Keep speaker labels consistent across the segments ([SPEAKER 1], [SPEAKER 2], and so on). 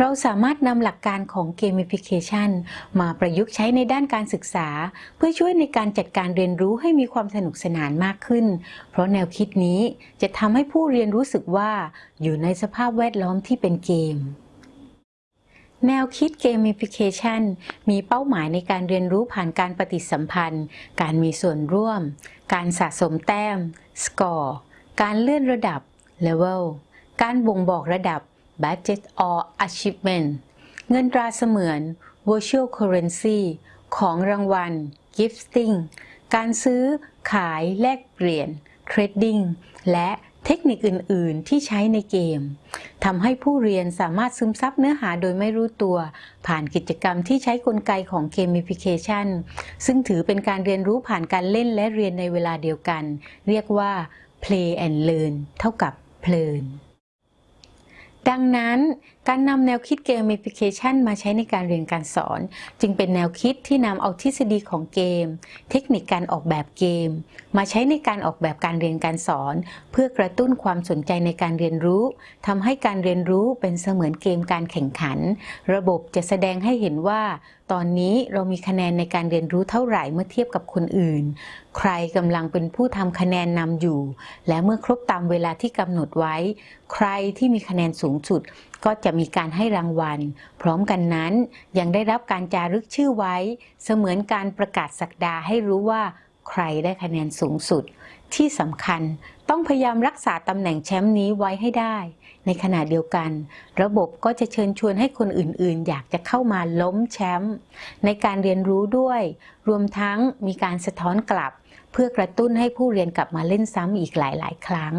[SPEAKER 1] เราสามารถนำหลักการของ gamification มาประยุกต์ใช้ในด้านการศึกษา เพื่อช่วยในการจัดการเรียนรู้ให้มีความสนุกสนานมากขึ้น เพราะแนวคิดนี้จะทำให้ผู้เรียนรู้สึกว่าอยู่ในสภาพแวดล้อมที่เป็นเกมแนวคิด gamification มีเป้าหมายในการเรียนรู้ผ่านการปฏิสัมพันธ์ การมีส่วนร่วม การสะสมแต้ม score การเลื่อนระดับ level การบ่งบอกระดับ budget or achievement เงินตราเสมือน virtual currency ของรางวัล gifting การซื้อ ขาย แลกเปลี่ยน trading และเทคนิคอื่น ๆ ที่ใช้ในเกมทำให้ผู้เรียนสามารถซึมซับเนื้อหาโดยไม่รู้ตัว ผ่านกิจกรรมที่ใช้กลไกของ gamification ซึ่งถือเป็นการเรียนรู้ผ่านการเล่นและเรียนในเวลาเดียวกัน เรียกว่า play and learn เท่ากับเพลิน ดังนั้น การนำแนวคิด gamification มาใช้ในการเรียนการสอน จึงเป็นแนวคิดที่นำเอาทฤษฎีของเกม เทคนิคการออกแบบเกม มาใช้ในการออกแบบการเรียนการสอน เพื่อกระตุ้นความสนใจในการเรียนรู้ทำให้การเรียนรู้เป็นเสมือนเกมการแข่งขัน ระบบจะแสดงให้เห็นว่า ตอนนี้เรามีคะแนนในการเรียนรู้เท่าไหร่เมื่อเทียบกับคนอื่น ใครกำลังเป็นผู้ทำคะแนนนำอยู่ และเมื่อครบตามเวลาที่กำหนดไว้ ใครที่มีคะแนนสูงสุดก็จะมีการให้รางวัล พร้อมกันนั้นยังได้รับการจารึกชื่อไว้ เสมือนการประกาศสักดาให้รู้ว่าใครได้คะแนนสูงสุด ที่สำคัญต้องพยายามรักษาตำแหน่งแชมป์นี้ไว้ให้ได้ ในขณะเดียวกัน ระบบก็จะเชิญชวนให้คนอื่นๆ อยากจะเข้ามาล้มแชมป์ในการเรียนรู้ด้วย รวมทั้งมีการสะท้อนกลับ เพื่อกระตุ้นให้ผู้เรียนกลับมาเล่นซ้ำอีกหลาย ๆ ครั้ง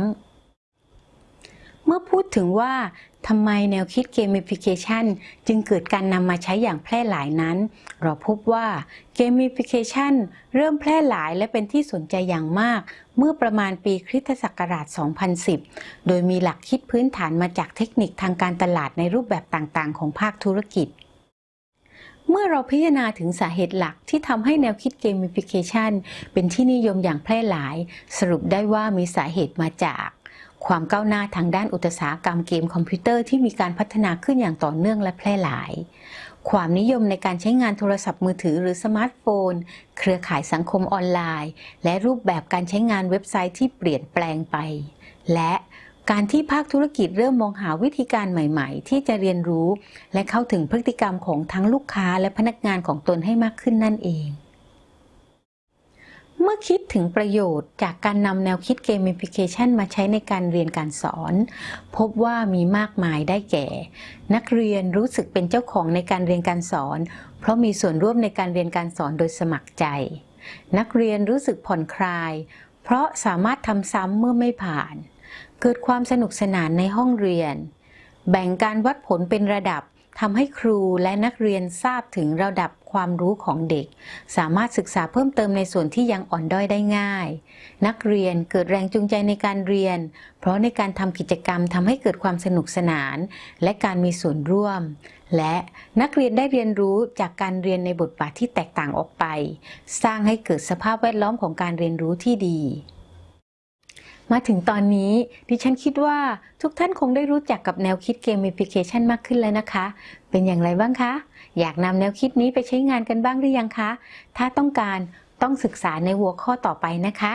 [SPEAKER 1] เมื่อพูดถึงว่าทำไมแนวคิด gamification จึงเกิดการนำมาใช้อย่างแพร่หลายนั้น เราพบว่า gamification เริ่มแพร่หลายและเป็นที่สนใจอย่างมาก เมื่อประมาณปีคริสตศักราช 2010 โดยมีหลักคิดพื้นฐานมาจากเทคนิคทางการตลาดในรูปแบบต่างๆ ของภาคธุรกิจเมื่อเราพิจารณาถึงสาเหตุหลักที่ทำให้แนวคิด gamification เป็นที่นิยมอย่างแพร่หลาย สรุปได้ว่ามีสาเหตุมาจาก ความก้าวหน้าทางด้านอุตสาหกรรมเกมคอมพิวเตอร์ที่มีการพัฒนาขึ้นอย่างต่อเนื่องและแพร่หลาย ความนิยมในการใช้งานโทรศัพท์มือถือหรือสมาร์ทโฟน เครือข่ายสังคมออนไลน์ และรูปแบบการใช้งานเว็บไซต์ที่เปลี่ยนแปลงไป และการที่ภาคธุรกิจเริ่มมองหาวิธีการใหม่ๆ ที่จะเรียนรู้ และเข้าถึงพฤติกรรมของทั้งลูกค้าและพนักงานของตนให้มากขึ้นนั่นเอง เมื่อคิดถึงประโยชน์จากการนำแนวคิด gamification มาใช้ในการเรียนการสอน พบว่ามีมากมายได้แก่ นักเรียนรู้สึกเป็นเจ้าของในการเรียนการสอน เพราะมีส่วนร่วมในการเรียนการสอนโดยสมัครใจ นักเรียนรู้สึกผ่อนคลาย เพราะสามารถทำซ้ำเมื่อไม่ผ่าน เกิดความสนุกสนานในห้องเรียน แบ่งการวัดผลเป็นระดับทำให้ครูและนักเรียนทราบถึงระดับ ความรู้ของเด็ก สามารถศึกษาเพิ่มเติมในส่วนที่ยังอ่อนด้อยได้ง่าย นักเรียนเกิดแรงจูงใจในการเรียน เพราะในการทำกิจกรรมทำให้เกิดความสนุกสนาน และการมีส่วนร่วม และนักเรียนได้เรียนรู้จากการเรียนในบทบาทที่แตกต่างออกไป สร้างให้เกิดสภาพแวดล้อมของการเรียนรู้ที่ดี มาถึงตอนนี้ดิฉันคิดว่าทุกท่านคงได้รู้จักกับแนวคิดเกมเอพิเคชันมากขึ้นแล้วนะคะ เป็นอย่างไรบ้างคะ อยากนำแนวคิดนี้ไปใช้งานกันบ้างหรือยังคะ ถ้าต้องการต้องศึกษาในหัวข้อต่อไปนะคะ